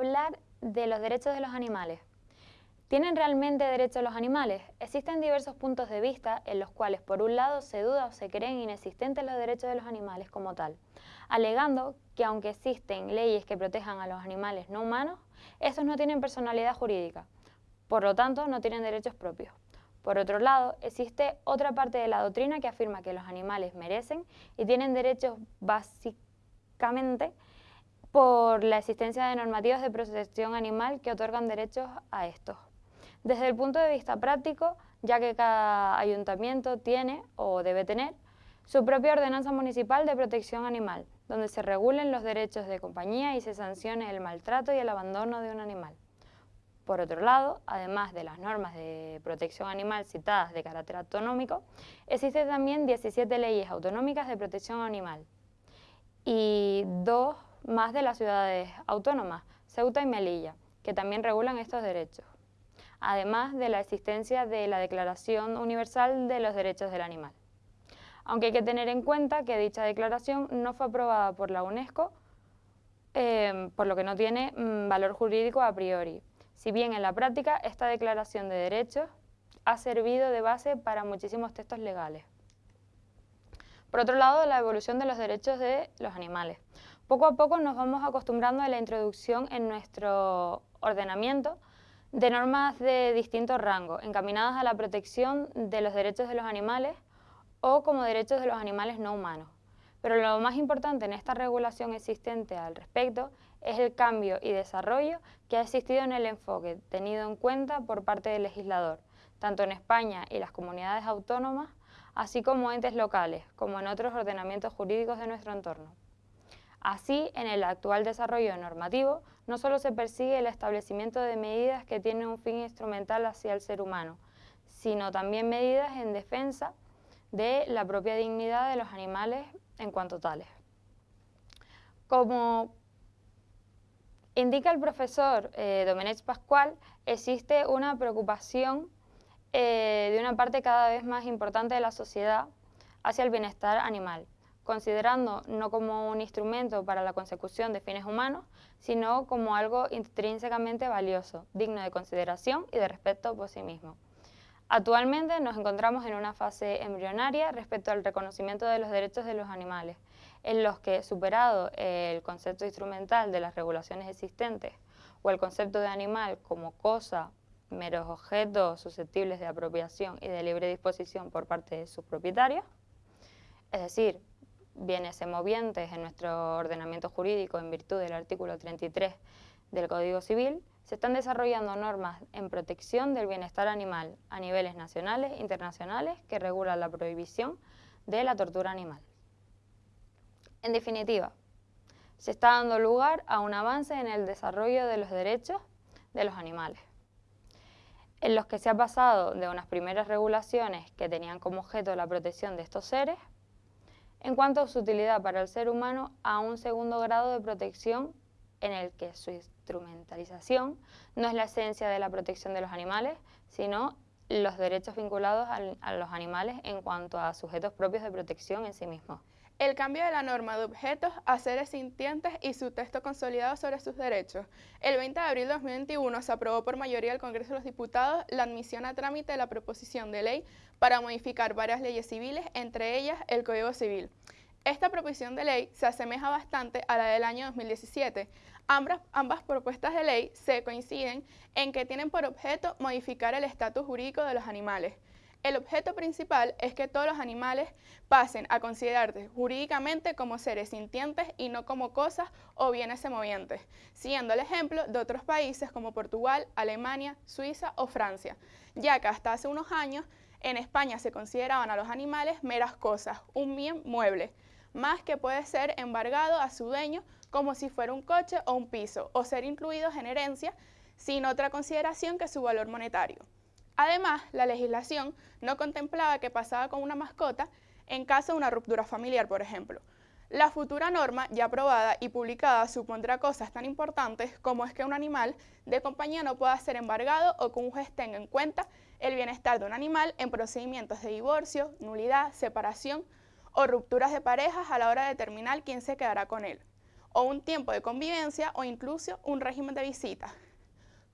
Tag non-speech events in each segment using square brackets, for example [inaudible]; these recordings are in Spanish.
hablar de los derechos de los animales. ¿Tienen realmente derechos los animales? Existen diversos puntos de vista en los cuales por un lado se duda o se creen inexistentes los derechos de los animales como tal, alegando que aunque existen leyes que protejan a los animales no humanos, estos no tienen personalidad jurídica, por lo tanto no tienen derechos propios. Por otro lado, existe otra parte de la doctrina que afirma que los animales merecen y tienen derechos básicamente por la existencia de normativas de protección animal que otorgan derechos a estos. Desde el punto de vista práctico, ya que cada ayuntamiento tiene o debe tener su propia ordenanza municipal de protección animal, donde se regulen los derechos de compañía y se sancione el maltrato y el abandono de un animal. Por otro lado, además de las normas de protección animal citadas de carácter autonómico, existen también 17 leyes autonómicas de protección animal y dos más de las ciudades autónomas, Ceuta y Melilla, que también regulan estos derechos además de la existencia de la Declaración Universal de los Derechos del Animal. Aunque hay que tener en cuenta que dicha declaración no fue aprobada por la UNESCO, eh, por lo que no tiene mm, valor jurídico a priori, si bien en la práctica esta declaración de derechos ha servido de base para muchísimos textos legales. Por otro lado, la evolución de los derechos de los animales. Poco a poco nos vamos acostumbrando a la introducción en nuestro ordenamiento de normas de distinto rango, encaminadas a la protección de los derechos de los animales o como derechos de los animales no humanos. Pero lo más importante en esta regulación existente al respecto es el cambio y desarrollo que ha existido en el enfoque tenido en cuenta por parte del legislador, tanto en España y las comunidades autónomas, así como entes locales, como en otros ordenamientos jurídicos de nuestro entorno. Así, en el actual desarrollo normativo, no solo se persigue el establecimiento de medidas que tienen un fin instrumental hacia el ser humano, sino también medidas en defensa de la propia dignidad de los animales en cuanto tales. Como indica el profesor eh, Pascual, existe una preocupación eh, de una parte cada vez más importante de la sociedad hacia el bienestar animal considerando no como un instrumento para la consecución de fines humanos, sino como algo intrínsecamente valioso, digno de consideración y de respeto por sí mismo. Actualmente nos encontramos en una fase embrionaria respecto al reconocimiento de los derechos de los animales, en los que, superado el concepto instrumental de las regulaciones existentes o el concepto de animal como cosa, meros objetos susceptibles de apropiación y de libre disposición por parte de sus propietarios, es decir, bienes semovientes en nuestro ordenamiento jurídico en virtud del artículo 33 del Código Civil, se están desarrollando normas en protección del bienestar animal a niveles nacionales e internacionales que regulan la prohibición de la tortura animal. En definitiva, se está dando lugar a un avance en el desarrollo de los derechos de los animales, en los que se ha pasado de unas primeras regulaciones que tenían como objeto la protección de estos seres en cuanto a su utilidad para el ser humano a un segundo grado de protección en el que su instrumentalización no es la esencia de la protección de los animales, sino los derechos vinculados a los animales en cuanto a sujetos propios de protección en sí mismos. El cambio de la norma de objetos a seres sintientes y su texto consolidado sobre sus derechos. El 20 de abril de 2021 se aprobó por mayoría del Congreso de los Diputados la admisión a trámite de la proposición de ley para modificar varias leyes civiles, entre ellas el Código Civil. Esta proposición de ley se asemeja bastante a la del año 2017. Ambas, ambas propuestas de ley se coinciden en que tienen por objeto modificar el estatus jurídico de los animales. El objeto principal es que todos los animales pasen a considerarse jurídicamente como seres sintientes y no como cosas o bienes semovientes, siguiendo el ejemplo de otros países como Portugal, Alemania, Suiza o Francia, ya que hasta hace unos años en España se consideraban a los animales meras cosas, un bien mueble, más que puede ser embargado a su dueño como si fuera un coche o un piso, o ser incluidos en herencia sin otra consideración que su valor monetario. Además, la legislación no contemplaba que pasaba con una mascota en caso de una ruptura familiar, por ejemplo. La futura norma, ya aprobada y publicada, supondrá cosas tan importantes como es que un animal de compañía no pueda ser embargado o que un juez tenga en cuenta el bienestar de un animal en procedimientos de divorcio, nulidad, separación o rupturas de parejas a la hora de determinar quién se quedará con él. o un tiempo de convivencia o incluso un régimen de visita,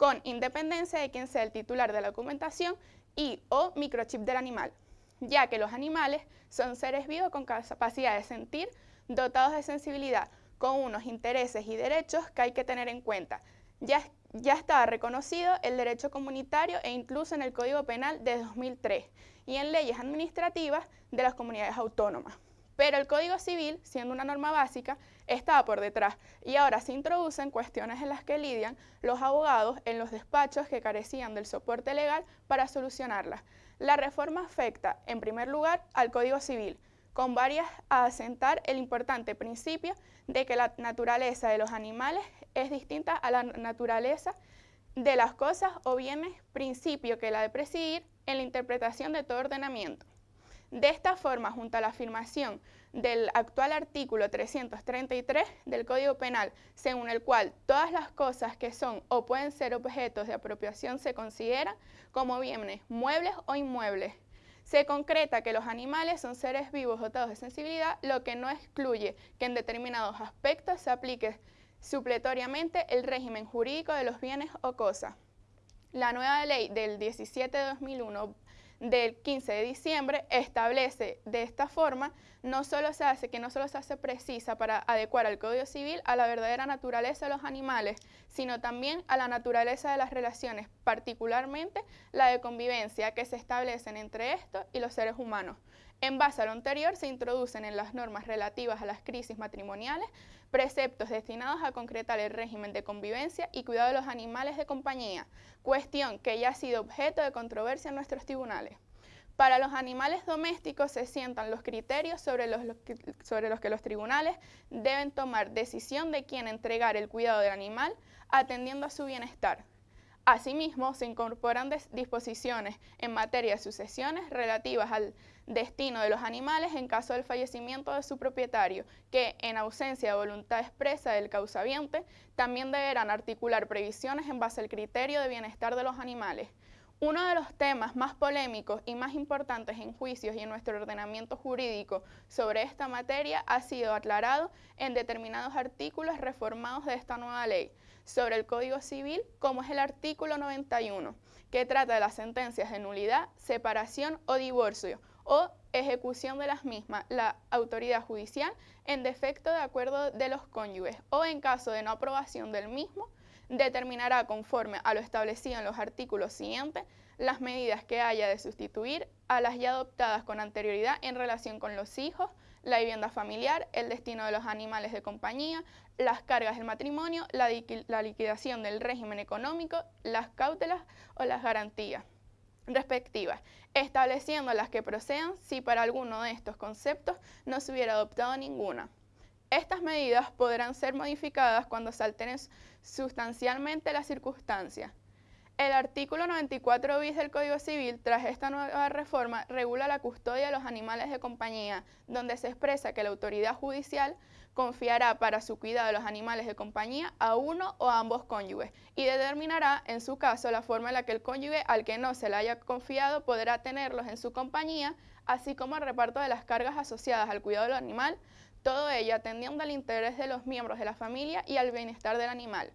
con independencia de quien sea el titular de la documentación y o microchip del animal, ya que los animales son seres vivos con capacidad de sentir, dotados de sensibilidad, con unos intereses y derechos que hay que tener en cuenta. Ya, ya está reconocido el derecho comunitario e incluso en el Código Penal de 2003 y en leyes administrativas de las comunidades autónomas. Pero el Código Civil, siendo una norma básica, estaba por detrás y ahora se introducen cuestiones en las que lidian los abogados en los despachos que carecían del soporte legal para solucionarlas. La reforma afecta, en primer lugar, al Código Civil, con varias a asentar el importante principio de que la naturaleza de los animales es distinta a la naturaleza de las cosas o bienes, principio que la de presidir en la interpretación de todo ordenamiento. De esta forma, junto a la afirmación del actual artículo 333 del Código Penal, según el cual todas las cosas que son o pueden ser objetos de apropiación se consideran como bienes muebles o inmuebles. Se concreta que los animales son seres vivos dotados de sensibilidad, lo que no excluye que en determinados aspectos se aplique supletoriamente el régimen jurídico de los bienes o cosas. La nueva ley del 17 de 2001 del 15 de diciembre establece de esta forma no solo se hace, que no solo se hace precisa para adecuar al Código Civil a la verdadera naturaleza de los animales, sino también a la naturaleza de las relaciones, particularmente la de convivencia que se establecen entre estos y los seres humanos. En base a lo anterior, se introducen en las normas relativas a las crisis matrimoniales preceptos destinados a concretar el régimen de convivencia y cuidado de los animales de compañía, cuestión que ya ha sido objeto de controversia en nuestros tribunales. Para los animales domésticos se sientan los criterios sobre los, que los tribunales deben tomar decisión de quién entregar el cuidado del animal atendiendo a su bienestar. Asimismo, se incorporan disposiciones en materia de sucesiones relativas al destino de los animales en caso del fallecimiento de su propietario, que en ausencia de voluntad expresa del causaviente, también deberán articular previsiones en base al criterio de bienestar de los animales. Uno de los temas más polémicos y más importantes en juicios y en nuestro ordenamiento jurídico sobre esta materia ha sido aclarado en determinados artículos reformados de esta nueva ley sobre el Código Civil, como es el artículo 91, que trata de las sentencias de nulidad, separación o divorcio, o ejecución de las mismas, la autoridad judicial en defecto de acuerdo de los cónyuges o en caso de no aprobación del mismo, determinará conforme a lo establecido en los artículos siguientes las medidas que haya de sustituir a las ya adoptadas con anterioridad en relación con los hijos, la vivienda familiar, el destino de los animales de compañía, las cargas del matrimonio, la, liquidación del régimen económico, las cautelas o las garantías respectivas, estableciendo las que procedan si para alguno de estos conceptos no se hubiera adoptado ninguna. Estas medidas podrán ser modificadas cuando se alteren sustancialmente las circunstancias. El artículo 94 bis del Código Civil, tras esta nueva reforma, regula la custodia de los animales de compañía, donde se expresa que la autoridad judicial confiará para su cuidado de los animales de compañía a uno o a ambos cónyuges y determinará, en su caso, la forma en la que el cónyuge al que no se le haya confiado podrá tenerlos en su compañía, así como el reparto de las cargas asociadas al cuidado del animal, todo ello atendiendo al interés de los miembros de la familia y al bienestar del animal,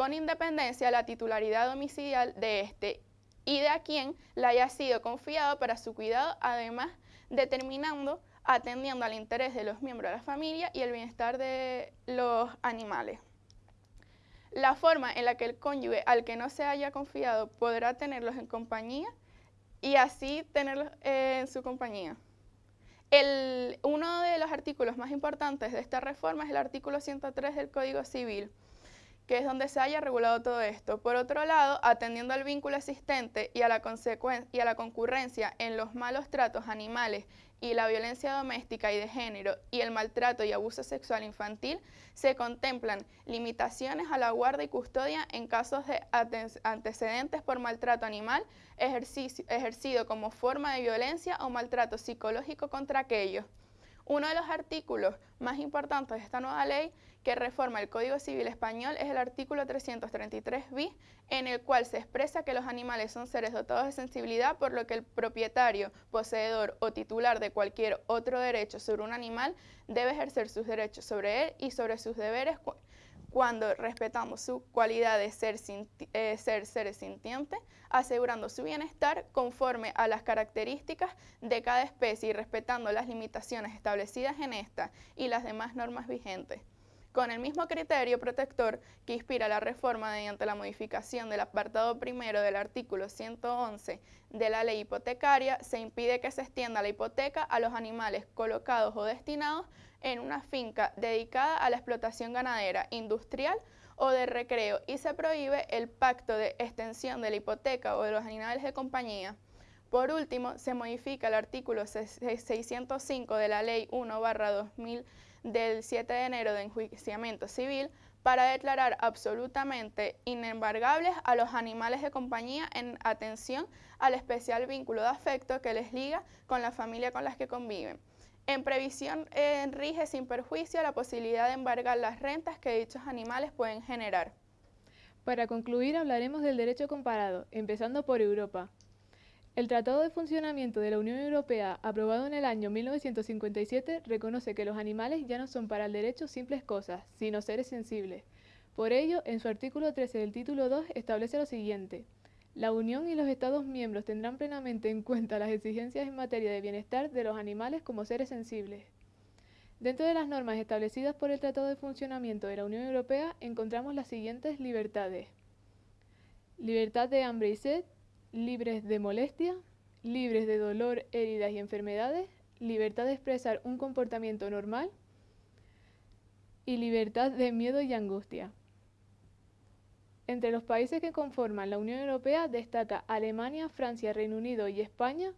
con independencia de la titularidad domicilial de éste y de a quien le haya sido confiado para su cuidado, además determinando atendiendo al interés de los miembros de la familia y el bienestar de los animales. La forma en la que el cónyuge al que no se haya confiado podrá tenerlos en compañía y así tenerlos eh, en su compañía. uno de los artículos más importantes de esta reforma es el artículo 103 del Código Civil, que es donde se haya regulado todo esto. Por otro lado, atendiendo al vínculo existente y a la, y a la concurrencia en los malos tratos animales y la violencia doméstica y de género y el maltrato y abuso sexual infantil, se contemplan limitaciones a la guarda y custodia en casos de antecedentes por maltrato animal ejercido como forma de violencia o maltrato psicológico contra aquellos. Uno de los artículos más importantes de esta nueva ley que reforma el Código Civil Español es el artículo 333 bis, en el cual se expresa que los animales son seres dotados de sensibilidad, por lo que el propietario, poseedor o titular de cualquier otro derecho sobre un animal debe ejercer sus derechos sobre él y sobre sus deberes cuando respetamos su cualidad de ser, eh, ser seres sintientes, asegurando su bienestar conforme a las características de cada especie y respetando las limitaciones establecidas en esta y las demás normas vigentes con el mismo criterio protector que inspira la reforma mediante la modificación del apartado primero del artículo 111 de la ley hipotecaria, se impide que se extienda la hipoteca a los animales colocados o destinados en una finca dedicada a la explotación ganadera, industrial o de recreo y se prohíbe el pacto de extensión de la hipoteca o de los animales de compañía. Por último, se modifica el artículo 605 de la Ley 1 2000 del 7 de enero de enjuiciamiento civil para declarar absolutamente inembargables a los animales de compañía en atención al especial vínculo de afecto que les liga con la familia con las que conviven. En previsión eh, rige sin perjuicio la posibilidad de embargar las rentas que dichos animales pueden generar. Para concluir hablaremos del derecho comparado, empezando por Europa. El Tratado de Funcionamiento de la Unión Europea, aprobado en el año 1957, reconoce que los animales ya no son para el derecho simples cosas, sino seres sensibles. Por ello, en su artículo 13 del título 2 establece lo siguiente. La Unión y los Estados miembros tendrán plenamente en cuenta las exigencias en materia de bienestar de los animales como seres sensibles. Dentro de las normas establecidas por el Tratado de Funcionamiento de la Unión Europea encontramos las siguientes libertades. Libertad de hambre y sed, libres de molestia, libres de dolor, heridas y enfermedades, libertad de expresar un comportamiento normal y libertad de miedo y angustia. Entre los países que conforman la Unión Europea destaca Alemania, Francia, Reino Unido y España,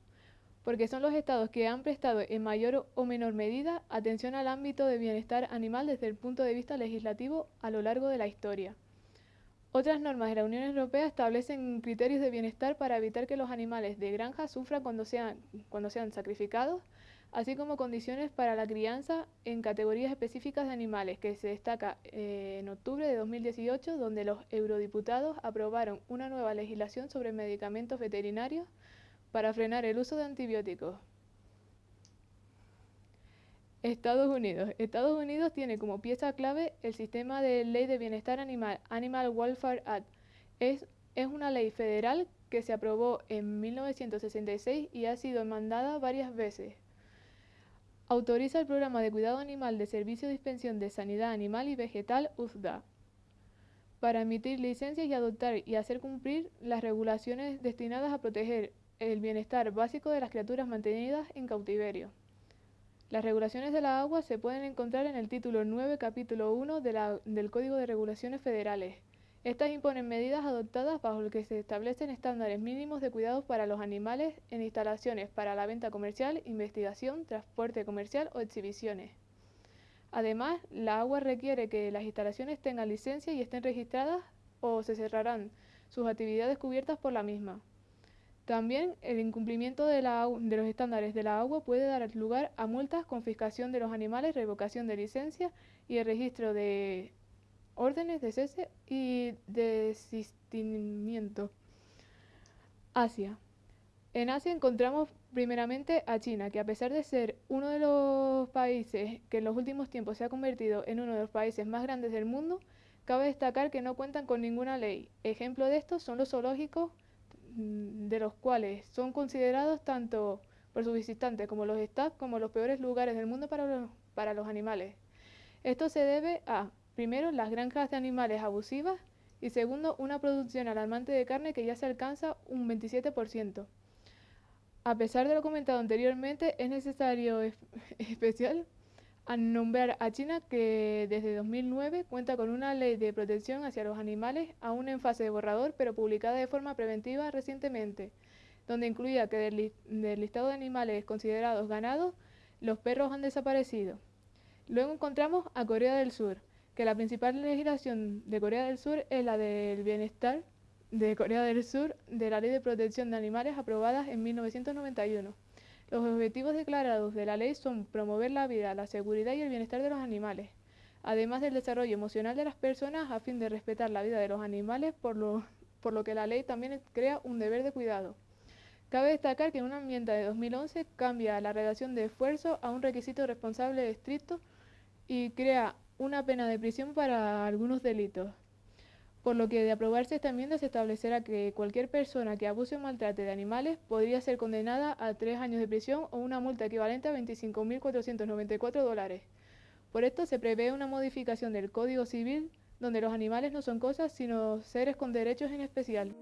porque son los estados que han prestado en mayor o menor medida atención al ámbito de bienestar animal desde el punto de vista legislativo a lo largo de la historia. Otras normas de la Unión Europea establecen criterios de bienestar para evitar que los animales de granja sufran cuando sean, cuando sean sacrificados, así como condiciones para la crianza en categorías específicas de animales, que se destaca eh, en octubre de 2018, donde los eurodiputados aprobaron una nueva legislación sobre medicamentos veterinarios para frenar el uso de antibióticos. Estados Unidos. Estados Unidos tiene como pieza clave el sistema de ley de bienestar animal, Animal Welfare Act. Es, una ley federal que se aprobó en 1966 y ha sido mandada varias veces. Autoriza el programa de cuidado animal de servicio de dispensión de sanidad animal y vegetal USDA para emitir licencias y adoptar y hacer cumplir las regulaciones destinadas a proteger el bienestar básico de las criaturas mantenidas en cautiverio. Las regulaciones de la agua se pueden encontrar en el título 9, capítulo 1 del Código de Regulaciones Federales. Estas imponen medidas adoptadas bajo lo que se establecen estándares mínimos de cuidados para los animales en instalaciones para la venta comercial, investigación, transporte comercial o exhibiciones. Además, la agua requiere que las instalaciones tengan licencia y estén registradas o se cerrarán sus actividades cubiertas por la misma. También el incumplimiento de, los estándares de la agua puede dar lugar a multas, confiscación de los animales, revocación de licencia y el registro de órdenes de cese y desistimiento. Asia. En Asia encontramos primeramente a China, que a pesar de ser uno de los países que en los últimos tiempos se ha convertido en uno de los países más grandes del mundo, cabe destacar que no cuentan con ninguna ley. Ejemplo de esto son los zoológicos de los cuales son considerados tanto por sus visitantes como los staff como los peores lugares del mundo para los, para los animales. Esto se debe a, primero, las granjas de animales abusivas y segundo, una producción alarmante de carne que ya se alcanza un 27%. A pesar de lo comentado anteriormente, es necesario [laughs] especial a nombrar a China que desde 2009 cuenta con una ley de protección hacia los animales aún en fase de borrador pero publicada de forma preventiva recientemente, donde incluía que del, listado de animales considerados ganados, los perros han desaparecido. Luego encontramos a Corea del Sur, que la principal legislación de Corea del Sur es la del bienestar de Corea del Sur de la Ley de Protección de Animales aprobada en 1991 Los objetivos declarados de la ley son promover la vida, la seguridad y el bienestar de los animales, además del desarrollo emocional de las personas a fin de respetar la vida de los animales, por lo, por lo que la ley también crea un deber de cuidado. Cabe destacar que en una enmienda de 2011 cambia la redacción de esfuerzo a un requisito responsable estricto y crea una pena de prisión para algunos delitos por lo que de aprobarse esta enmienda se establecerá que cualquier persona que abuse o maltrate de animales podría ser condenada a tres años de prisión o una multa equivalente a 25.494 dólares. Por esto se prevé una modificación del Código Civil donde los animales no son cosas sino seres con derechos en especial.